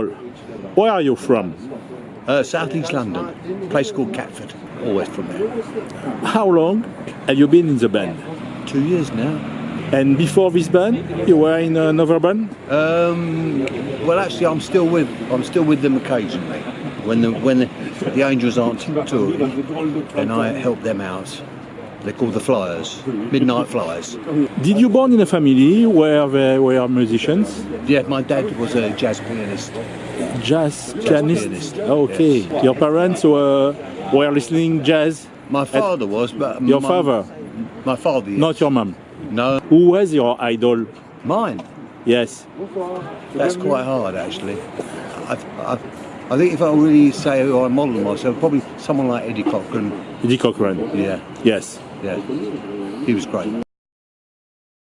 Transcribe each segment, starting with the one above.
Where are you from? Uh, South East London, a place called Catford. Always from there. How long have you been in the band? Two years now. And before this band, you were in another band? Um, well, actually, I'm still with I'm still with them occasionally. When the when the, the Angels aren't touring, and I help them out. They're called the Flyers, Midnight Flyers. Did you born in a family where they were musicians? Yeah, my dad was a jazz pianist. Jazz, pianist? pianist, Okay. yes. Your parents were, were listening jazz? My father was, but Your my- father, my father, yes. not your mom. no, Who was your idol? mine. Yes. That's quite hard, actually. I, I, I think if I really say who I model myself, probably someone like Eddie Cochran. Eddie Cochran. Yeah, Yes. Yeah, he was great.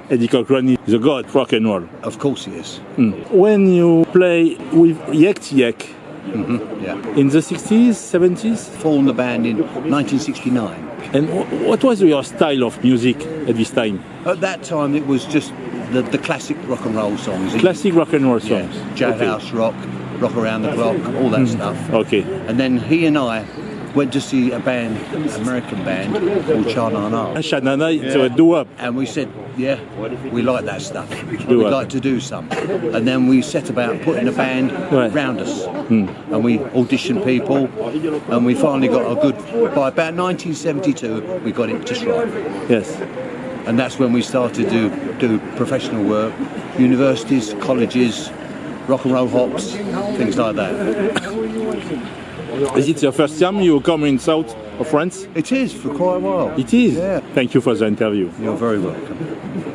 Eddie Cochran is a god of rock and roll. Of course he is. Hmm. When you play with Yek Yek mm-hmm. Yeah. in the 60s, 70s, Formed the band in 1969. and what was your style of music at this time? At that time, it was just the, the classic rock and roll songs. Classic rock and roll yeah, songs. jailhouse rock, rock around the clock, all that hmm. stuff. Okay. And then he and I went to see a band, American band called Sha Na Na. And Sha Na Na, it's a doo-wop. And we said, yeah, we like that stuff. We'd like to do some. And then we set about putting a band Right. round us. Hmm. And we auditioned people. And we finally got a good, by about 1972, we got it just right. Yes. And that's when we started to do professional work, universities, colleges, rock and roll hops, things like that. Is it your first time you come in south of France? It is for quite a while. It is. Yeah. Thank you for the interview. You're very welcome.